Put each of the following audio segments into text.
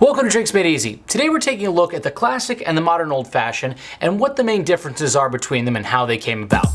Welcome to Drinks Made Easy. Today we're taking a look at the classic and the modern old fashioned and what the main differences are between them and how they came about.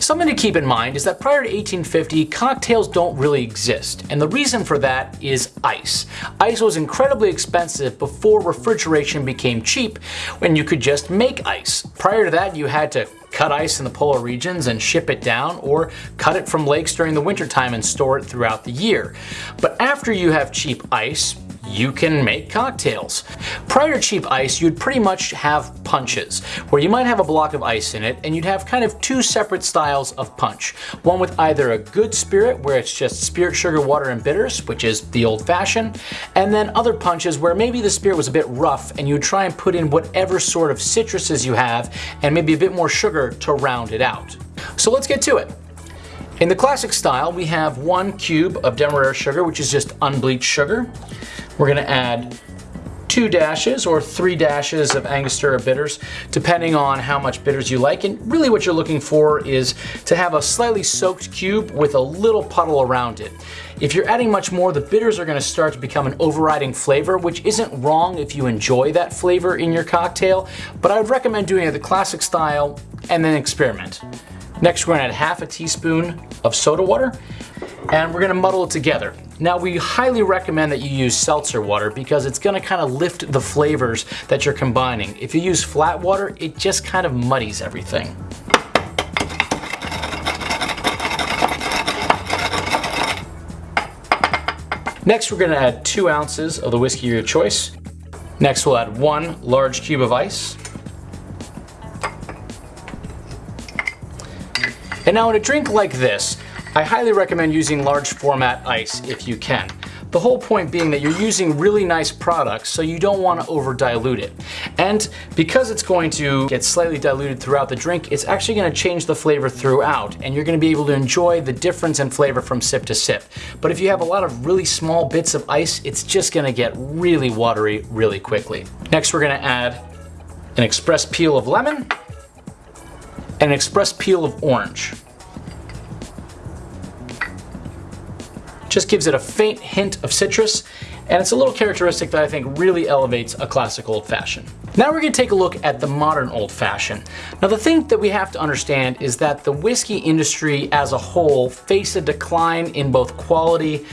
Something to keep in mind is that prior to 1850, cocktails don't really exist, and the reason for that is ice. Ice was incredibly expensive before refrigeration became cheap when you could just make ice. Prior to that, you had to cut ice in the polar regions and ship it down, or cut it from lakes during the wintertime and store it throughout the year. But after you have cheap ice, you can make cocktails. Prior to cheap ice, you'd pretty much have punches, where you might have a block of ice in it, and you'd have kind of two separate styles of punch. One with either a good spirit, where it's just spirit, sugar, water, and bitters, which is the old fashioned, and then other punches where maybe the spirit was a bit rough, and you would try and put in whatever sort of citruses you have, and maybe a bit more sugar to round it out. So let's get to it. In the classic style, we have one cube of Demerara sugar, which is just unbleached sugar. We're gonna add two dashes or three dashes of Angostura bitters, depending on how much bitters you like. And really what you're looking for is to have a slightly soaked cube with a little puddle around it. If you're adding much more, the bitters are gonna start to become an overriding flavor, which isn't wrong if you enjoy that flavor in your cocktail, but I would recommend doing it the classic style and then experiment. Next, we're gonna add half a teaspoon of soda water and we're gonna muddle it together. Now we highly recommend that you use seltzer water because it's gonna kind of lift the flavors that you're combining. If you use flat water, it just kind of muddies everything. Next we're gonna add two ounces of the whiskey of your choice. Next we'll add one large cube of ice. And now in a drink like this, I highly recommend using large format ice if you can. The whole point being that you're using really nice products, so you don't want to over dilute it. And because it's going to get slightly diluted throughout the drink, it's actually going to change the flavor throughout, and you're going to be able to enjoy the difference in flavor from sip to sip. But if you have a lot of really small bits of ice, it's just going to get really watery really quickly. Next, we're going to add an express peel of lemon and an express peel of orange. Just gives it a faint hint of citrus, and it's a little characteristic that I think really elevates a classic old fashioned. Now we're gonna take a look at the modern old fashioned. Now the thing that we have to understand is that the whiskey industry as a whole faced a decline in both quality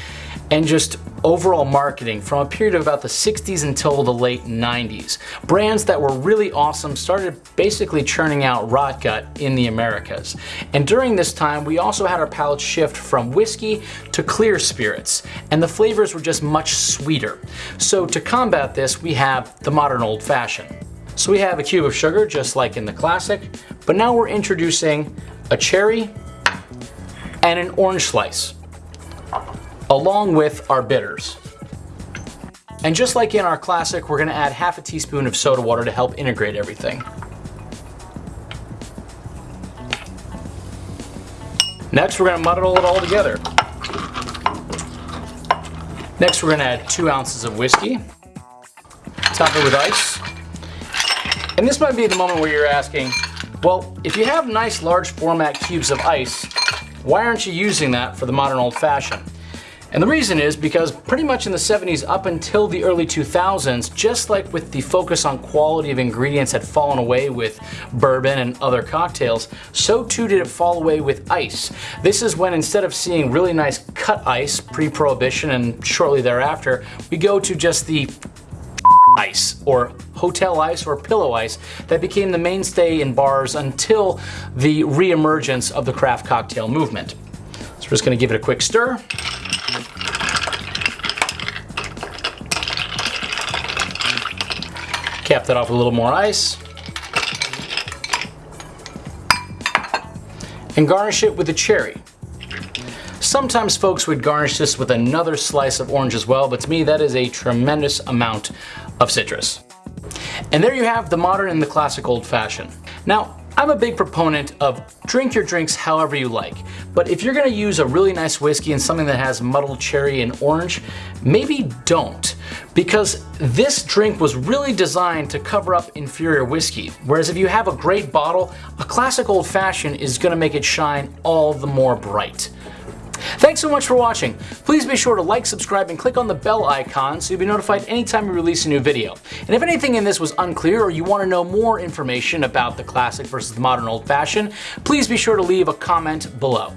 and just overall marketing from a period of about the 60s until the late 90s. Brands that were really awesome started basically churning out rot gut in the Americas. And during this time, we also had our palate shift from whiskey to clear spirits, and the flavors were just much sweeter. So to combat this, we have the modern old fashioned. So we have a cube of sugar, just like in the classic, but now we're introducing a cherry and an orange slice along with our bitters. And just like in our classic, we're gonna add half a teaspoon of soda water to help integrate everything. Next, we're gonna muddle it all together. Next, we're gonna add two ounces of whiskey. Top it with ice. And this might be the moment where you're asking, well, if you have nice large format cubes of ice, why aren't you using that for the modern old fashioned? And the reason is because pretty much in the 70s up until the early 2000s, just like with the focus on quality of ingredients had fallen away with bourbon and other cocktails, so too did it fall away with ice. This is when instead of seeing really nice cut ice pre-prohibition and shortly thereafter, we go to just the ice or hotel ice or pillow ice that became the mainstay in bars until the re-emergence of the craft cocktail movement. So we're just gonna give it a quick stir. Cap that off with a little more ice. And garnish it with a cherry. Sometimes folks would garnish this with another slice of orange as well, but to me that is a tremendous amount of citrus. And there you have the modern and the classic old fashioned. Now, I'm a big proponent of drink your drinks however you like, but if you're gonna use a really nice whiskey and something that has muddled cherry and orange, maybe don't. Because this drink was really designed to cover up inferior whiskey, whereas if you have a great bottle, a classic old fashioned is gonna make it shine all the more bright. Thanks so much for watching. Please be sure to like, subscribe, and click on the bell icon so you'll be notified anytime we release a new video. And if anything in this was unclear or you want to know more information about the classic versus the modern old fashioned, please be sure to leave a comment below.